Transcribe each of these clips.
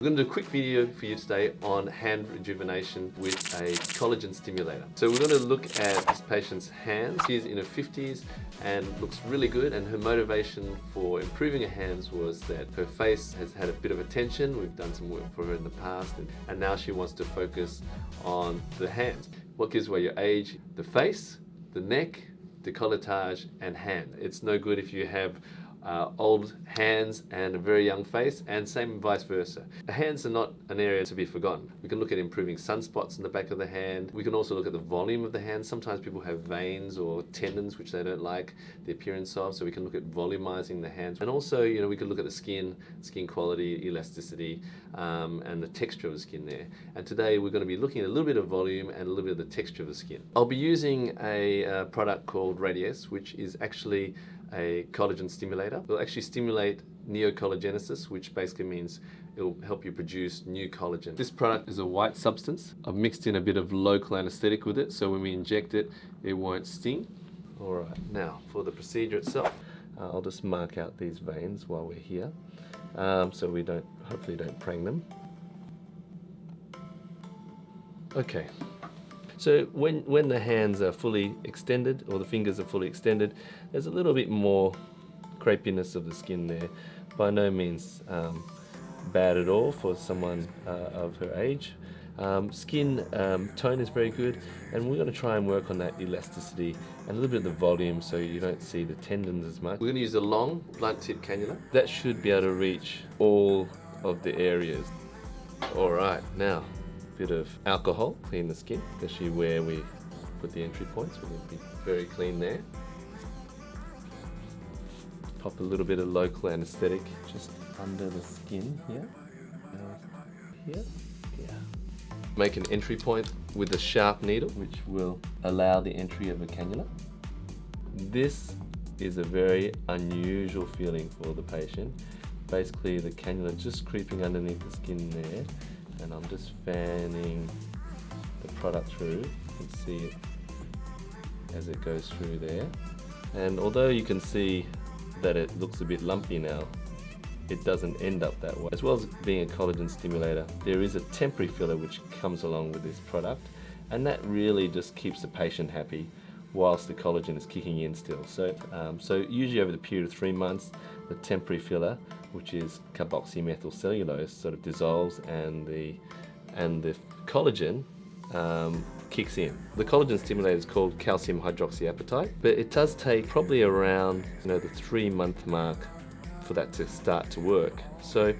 We're going to do a quick video for you today on hand rejuvenation with a collagen stimulator. So we're going to look at this patient's hands. She's in her 50s and looks really good and her motivation for improving her hands was that her face has had a bit of attention. We've done some work for her in the past and, and now she wants to focus on the hands. What gives away your age? The face, the neck, the decolletage and hand. It's no good if you have uh, old hands and a very young face, and same vice versa. The hands are not an area to be forgotten. We can look at improving sunspots in the back of the hand. We can also look at the volume of the hand. Sometimes people have veins or tendons which they don't like the appearance of, so we can look at volumizing the hands. And also, you know, we can look at the skin, skin quality, elasticity, um, and the texture of the skin there. And today we're going to be looking at a little bit of volume and a little bit of the texture of the skin. I'll be using a uh, product called Radiesse, which is actually a collagen stimulator. It'll actually stimulate neocollagenesis, which basically means it'll help you produce new collagen. This product is a white substance. I've mixed in a bit of local anesthetic with it, so when we inject it, it won't sting. All right, now for the procedure itself, uh, I'll just mark out these veins while we're here, um, so we don't, hopefully don't prang them. Okay, so when, when the hands are fully extended or the fingers are fully extended, there's a little bit more crepiness of the skin there. By no means um, bad at all for someone uh, of her age. Um, skin um, tone is very good and we're going to try and work on that elasticity and a little bit of the volume so you don't see the tendons as much. We're going to use a long blunt tip cannula. That should be able to reach all of the areas. Alright, now a bit of alcohol, clean the skin, especially where we put the entry points. We need to be very clean there. Pop a little bit of local anesthetic just under the skin here. Uh, here, yeah. Make an entry point with a sharp needle, which will allow the entry of a cannula. This is a very unusual feeling for the patient. Basically, the cannula just creeping underneath the skin there and I'm just fanning the product through. You can see it as it goes through there. And although you can see that it looks a bit lumpy now, it doesn't end up that way. As well as being a collagen stimulator, there is a temporary filler which comes along with this product and that really just keeps the patient happy whilst the collagen is kicking in still. So, um, so usually over the period of three months, the temporary filler, which is carboxymethylcellulose, sort of dissolves and the, and the collagen um, kicks in. The collagen stimulator is called calcium hydroxyapatite, but it does take probably around you know the three month mark for that to start to work. So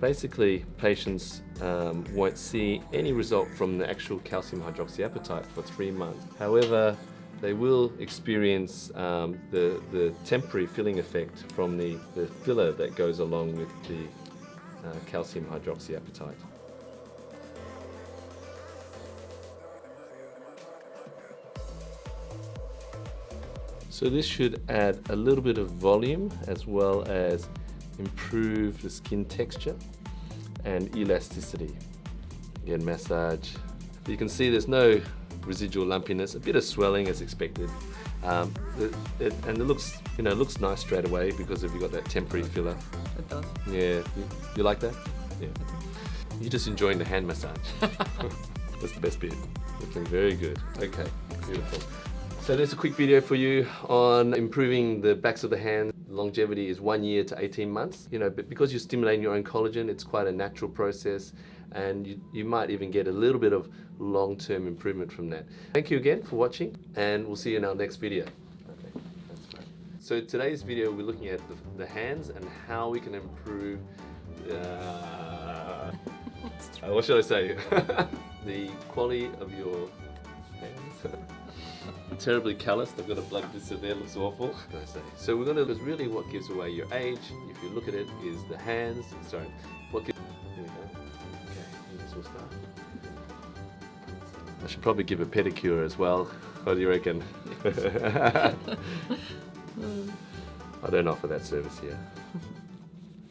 basically patients um, won't see any result from the actual calcium hydroxyapatite for three months. However, they will experience um, the, the temporary filling effect from the, the filler that goes along with the uh, calcium hydroxyapatite. So this should add a little bit of volume as well as improve the skin texture and elasticity. Again, massage. You can see there's no residual lumpiness, a bit of swelling as expected. Um, it, it, and it looks, you know, looks nice straight away because if you got that temporary filler. It does. Yeah, you, you like that? Yeah. You're just enjoying the hand massage. That's the best bit. Looking very good. Okay, beautiful. So there's a quick video for you on improving the backs of the hand. Longevity is one year to 18 months. You know, but because you're stimulating your own collagen, it's quite a natural process and you, you might even get a little bit of long-term improvement from that. Thank you again for watching and we'll see you in our next video. Okay, that's fine. so today's video we're looking at the, the hands and how we can improve uh, uh, what should I say? the quality of your hands. Terribly calloused. I've got a blood blister there, looks awful. So we're gonna, because really what gives away your age, if you look at it, is the hands, sorry, what gives, here we go. Okay, this will start. I should probably give a pedicure as well. What do you reckon? I don't offer that service here.